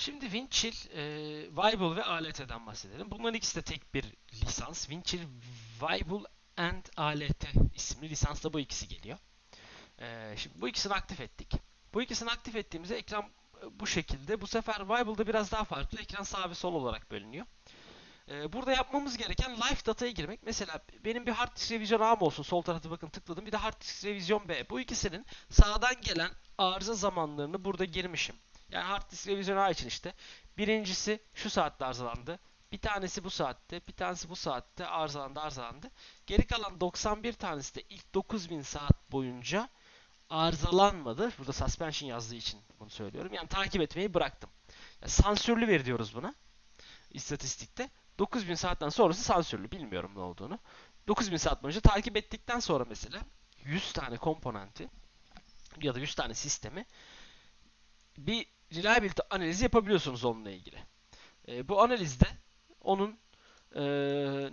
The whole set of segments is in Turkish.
Şimdi Windchill, e, Viable ve ALT'den bahsedelim. Bunların ikisi de tek bir lisans. Windchill Viable and ALT isimli lisansla bu ikisi geliyor. E, şimdi bu ikisini aktif ettik. Bu ikisini aktif ettiğimizde ekran e, bu şekilde. Bu sefer Vible'da biraz daha farklı. Ekran sağ ve sol olarak bölünüyor. E, burada yapmamız gereken live data'ya girmek. Mesela benim bir hard disk revizyon ağım olsun. Sol tarafta bakın tıkladım. Bir de hard disk revizyon B. Bu ikisinin sağdan gelen arıza zamanlarını burada girmişim. Yani hard disk revizyon ağı için işte. Birincisi şu saatte arızalandı. Bir tanesi bu saatte, bir tanesi bu saatte arızalandı, arızalandı. Geri kalan 91 tanesi de ilk 9000 saat boyunca arızalanmadı. Burada suspension yazdığı için bunu söylüyorum. Yani takip etmeyi bıraktım. Yani sansürlü veri diyoruz buna. İstatistikte. 9000 saatten sonrası sansürlü. Bilmiyorum ne olduğunu. 9000 saat boyunca takip ettikten sonra mesela 100 tane komponenti ya da 100 tane sistemi bir reliability analizi yapabiliyorsunuz onunla ilgili. E, bu analizde onun e,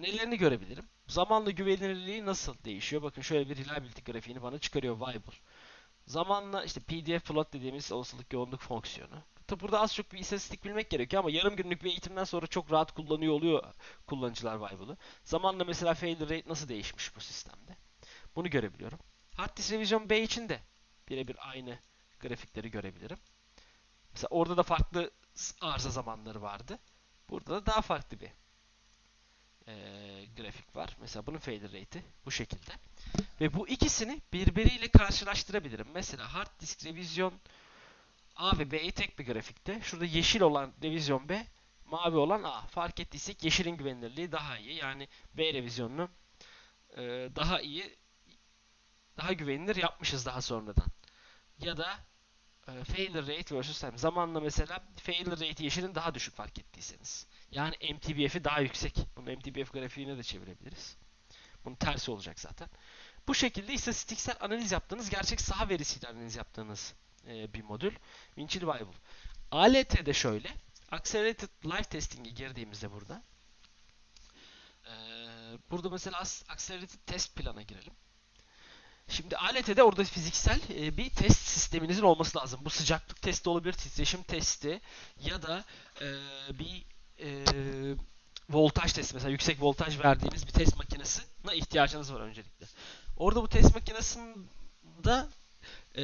nelerini görebilirim? Zamanla güvenilirliği nasıl değişiyor? Bakın şöyle bir reliability grafiğini bana çıkarıyor Viable. Zamanla işte PDF plot dediğimiz olasılık yoğunluk fonksiyonu. Tabi burada az çok bir istatistik bilmek gerekiyor ama yarım günlük bir eğitimden sonra çok rahat kullanıyor oluyor kullanıcılar Vible'ı. Zamanla mesela failure rate nasıl değişmiş bu sistemde? Bunu görebiliyorum. Hard disk revision B için de birebir aynı grafikleri görebilirim. Mesela orada da farklı arıza zamanları vardı. Burada da daha farklı bir e, grafik var. Mesela bunun failure rate'i bu şekilde. Ve bu ikisini birbiriyle karşılaştırabilirim. Mesela hard disk revizyon A ve B'yi tek bir grafikte. Şurada yeşil olan revizyon B, mavi olan A. Fark ettiysek yeşilin güvenilirliği daha iyi. Yani B revizyonunu e, daha iyi, daha güvenilir yapmışız daha sonradan. Ya da e, failure rate versus time. Zamanla mesela failure rate yeşilin daha düşük fark ettiyseniz. Yani MTBF'i daha yüksek. Bunu MTBF grafiğine de çevirebiliriz. Bunun tersi olacak zaten. Bu şekilde istatistiksel analiz yaptığınız, gerçek saha verisiyle analiz yaptığınız e, bir modül. Winchill Viable. ALT'de şöyle. Accelerated Live Testing'e girdiğimizde burada. E, burada mesela Accelerated Test plana girelim. Şimdi ALT'de orada fiziksel e, bir test sisteminizin olması lazım. Bu sıcaklık testi olabilir, titreşim testi ya da e, bir e, voltaj testi mesela yüksek voltaj verdiğiniz bir test makinesine ihtiyacınız var öncelikle. Orada bu test makinesinde e,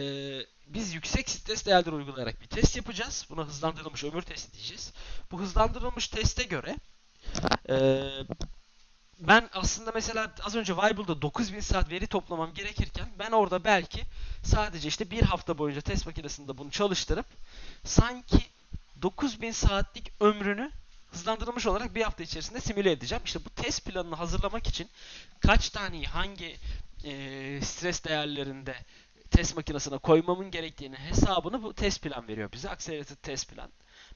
biz yüksek stres değerler uygulayarak bir test yapacağız. Buna hızlandırılmış ömür testi diyeceğiz. Bu hızlandırılmış teste göre e, ben aslında mesela az önce Vible'da 9000 saat veri toplamam gerekirken ben orada belki sadece işte bir hafta boyunca test makinesinde bunu çalıştırıp sanki 9000 saatlik ömrünü hızlandırılmış olarak bir hafta içerisinde simüle edeceğim. İşte bu test planını hazırlamak için kaç taneyi hangi e, stres değerlerinde test makinesine koymamın gerektiğini hesabını bu test plan veriyor bize. Accelerated test plan.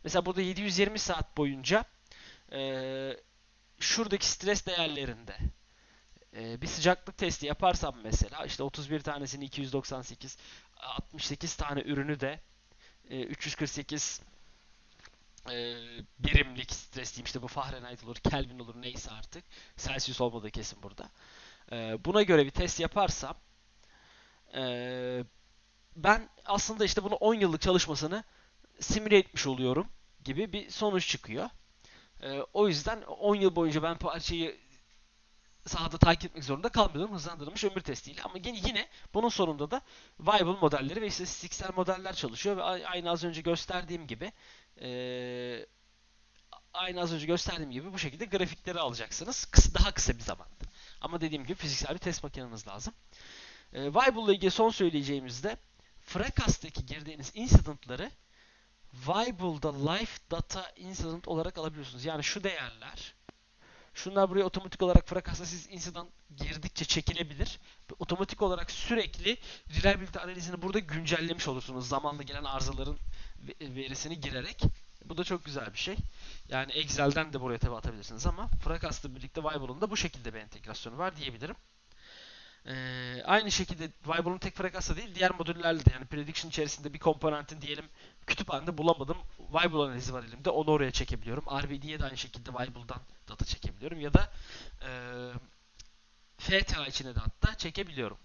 Mesela burada 720 saat boyunca e, şuradaki stres değerlerinde e, bir sıcaklık testi yaparsam mesela işte 31 tanesini 298 68 tane ürünü de e, 348 e, birimlik stres diyeyim işte bu Fahrenheit olur, Kelvin olur neyse artık. Celsius olmadığı kesin burada. E, buna göre bir test yaparsam e, ben aslında işte bunu 10 yıllık çalışmasını simüle etmiş oluyorum gibi bir sonuç çıkıyor. E, o yüzden 10 yıl boyunca ben parçayı sahada takip etmek zorunda kalmıyorum hızlandırılmış ömür testiyle. Ama yine, yine bunun sonunda da viable modelleri ve istatistiksel modeller çalışıyor ve aynı az önce gösterdiğim gibi e, aynı az önce gösterdiğim gibi bu şekilde grafikleri alacaksınız. Kısa, daha kısa bir zamanda. Ama dediğim gibi fiziksel bir test makineniz lazım. E, Viable ile ilgili son söyleyeceğimizde Fracas'taki girdiğiniz incident'ları Vible'da live data incident olarak alabiliyorsunuz. Yani şu değerler Şunlar buraya otomatik olarak Fracas'ta siz incident girdikçe çekilebilir. Otomatik olarak sürekli reliability analizini burada güncellemiş olursunuz. Zamanla gelen arızaların verisini girerek. Bu da çok güzel bir şey. Yani Excel'den de buraya tabi atabilirsiniz ama Fracas'la birlikte Vible'ın da bu şekilde bir entegrasyonu var diyebilirim. Ee, aynı şekilde Vible'ın tek Fracas'la değil diğer modüllerle de yani prediction içerisinde bir komponentin diyelim kütüphanede bulamadım. Vible analizi var elimde. Onu oraya çekebiliyorum. RBD'ye de aynı şekilde Vible'dan data çekebiliyorum. Ya da e, FTA içine de hatta çekebiliyorum.